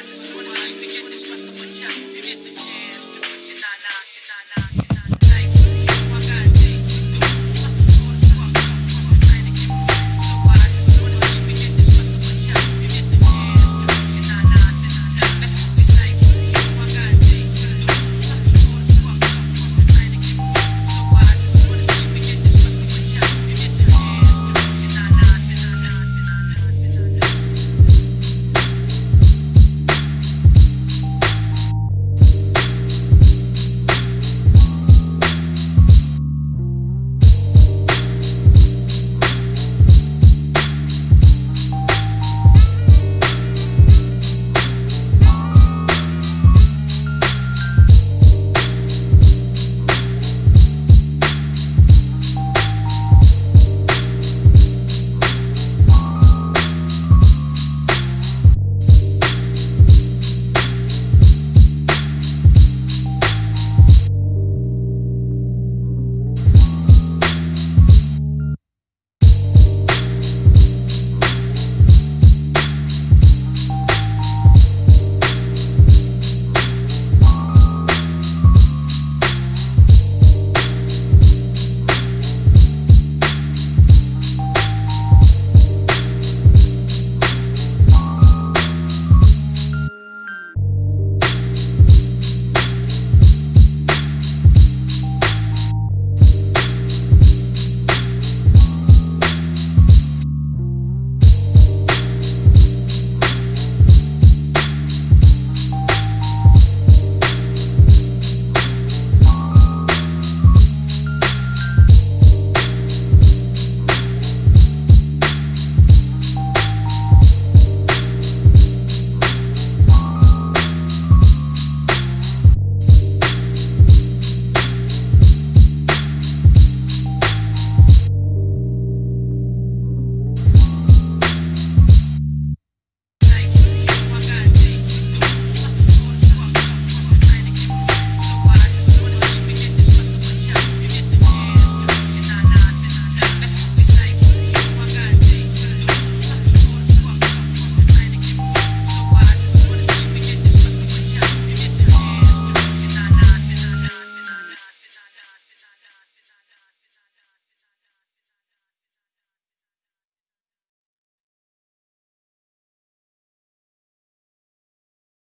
I just